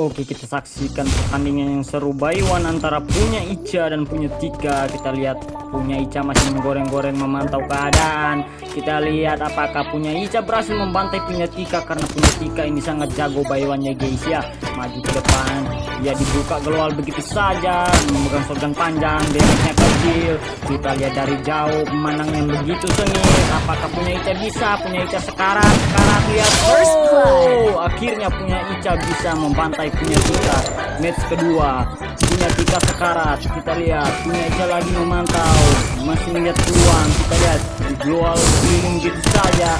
Oke kita saksikan pertandingan yang seru. Baywan antara punya Ica dan punya Tika. Kita lihat punya Ica masih menggoreng-goreng memantau keadaan. Kita lihat apakah punya Ica berhasil membantai punya Tika Karena punya Tika ini sangat jago Baywannya guys ya. Maju ke depan. Dia dibuka gelual begitu saja Memegang shotgun panjang Damage-nya kecil. Kita lihat dari jauh pemandangan yang begitu sengit. Apakah punya Ica bisa? Punya Ica sekarang Sekarang lihat. Oh akhirnya punya Ica bisa membantai punya Tika match kedua. Punya Tika sekarat. Kita lihat. Punya Ica lagi memantau. Masih melihat peluang. Kita lihat. Dijual keliling gitu saja.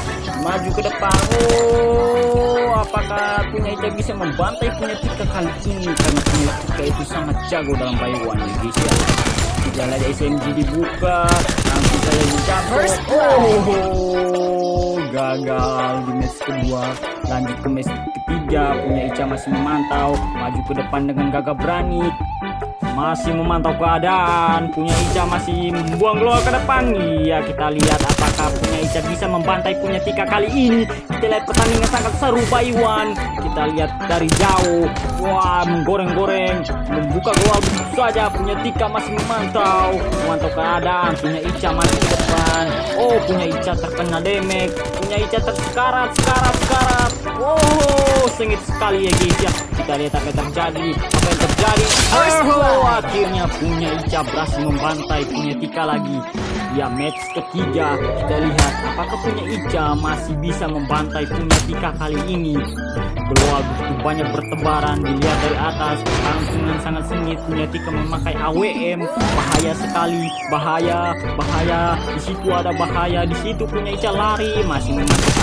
Maju ke depan. Oh apakah punya Ica bisa membantai punya Tika kali ini? Karena punya Tika itu sangat jago dalam bayuan. Ya guys ya kita lihat SMG dibuka. Nanti saya dijatuh oh gagal di match kedua. Lanjut ke match punya Ica masih memantau maju ke depan dengan gagah berani masih memantau keadaan punya Ica masih membuang keluar ke depan. Iya kita lihat apakah punya Ica bisa membantai punya Tika kali ini. Kita lihat pertandingan sangat seru Baywan kita lihat dari jauh wah menggoreng-goreng membuka begitu saja. Punya Tika masih memantau memantau keadaan. Punya Ica masih ke depan. Oh punya Ica terkena damage. Punya Ica tersekarat sekarat sekarat oh sengit sekali ya guys ya. Kita lihat apa yang terjadi apa yang terjadi akhirnya punya Ica berhasil membantai punya Tika lagi. Ya match ketiga kita lihat apakah punya Ica masih bisa membantai punya Tika kali ini. Keluar begitu banyak bertebaran dilihat dari atas langsung yang sangat sengit. Punya Tika memakai AWM bahaya sekali bahaya bahaya. Di situ ada bahaya di situ punya Ica lari masih memantau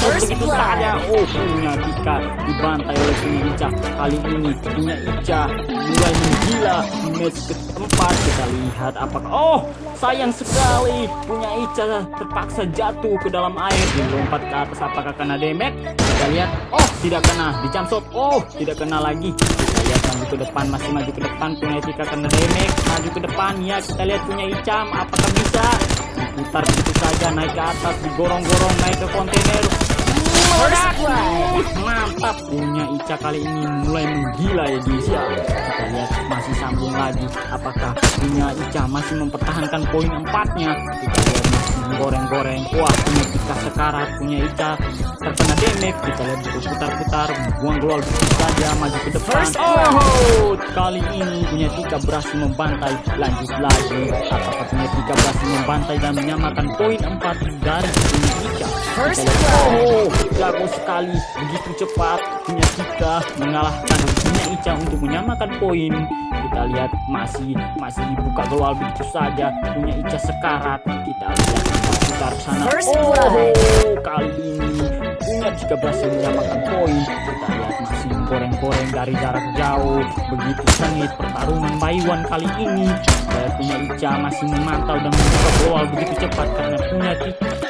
begitu saja oh punya Tika dibantai oleh punya Ica. Kali ini punya Ica mulai menggila di match keempat. Kita lihat apakah oh sayang sekali. Punya Ica terpaksa jatuh ke dalam air. Dan lompat ke atas. Apakah kena damage? Kita lihat. Oh tidak kena. Di shot oh tidak kena lagi. Kita lihat maju ke depan. Masih maju ke depan. Punya Ica kena damage. Maju ke depan. Ya kita lihat punya Icam apakah bisa? Diputar begitu saja. Naik ke atas. Digorong-gorong. Naik ke kontainer Ica kali ini mulai menggila ya guys ya kita lihat masih sambung lagi. Apakah punya Ica masih mempertahankan poin empatnya? Kita lihat masih goreng-goreng wah punya Ica sekarat punya Ica terkena damage kita lihat berputar-putar buang global saja maju ke depan. Oh kali ini punya Tika berhasil membantai. Lanjut lagi. Apakah punya Tika berhasil membantai dan menyamakan poin 4 dari punya Ika First oh jago sekali. Begitu cepat punya Tika mengalahkan punya Ica untuk menyamakan poin. Kita lihat masih masih dibuka global begitu saja. Punya Ica sekarat. Kita lihat putar sana. Oh kali ini punya jika berhasil menyamakan poin kita lihat masih goreng-goreng dari jarak jauh. Begitu sengit pertarungan Baywan kali ini. Saya punya Ica masih memantau dan membuka global begitu cepat karena punya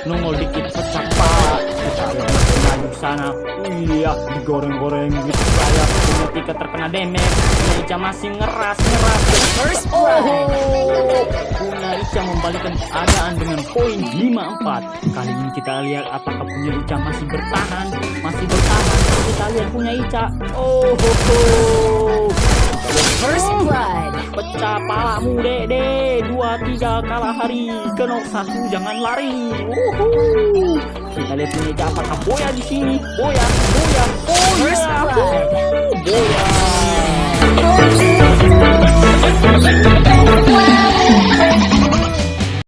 nongol dikit pecah masih maju sana. Iya digoreng-goreng gitu saya punya tiga terkena damage. Punya Ica masih ngeras ngeras. First oh punya Ica membalikkan keadaan dengan poin 5-4 kali ini kita lihat apakah punya Ica masih bertahan. Masih bertahan kita lihat punya Ica. Oh ho, ho. First blood Pecah palamu dede Dua tiga kalah hari. Kenok satu jangan lari. Uhuh. Kita lihat punya Ica apakah Boya di sini? Boya Boya Oh ya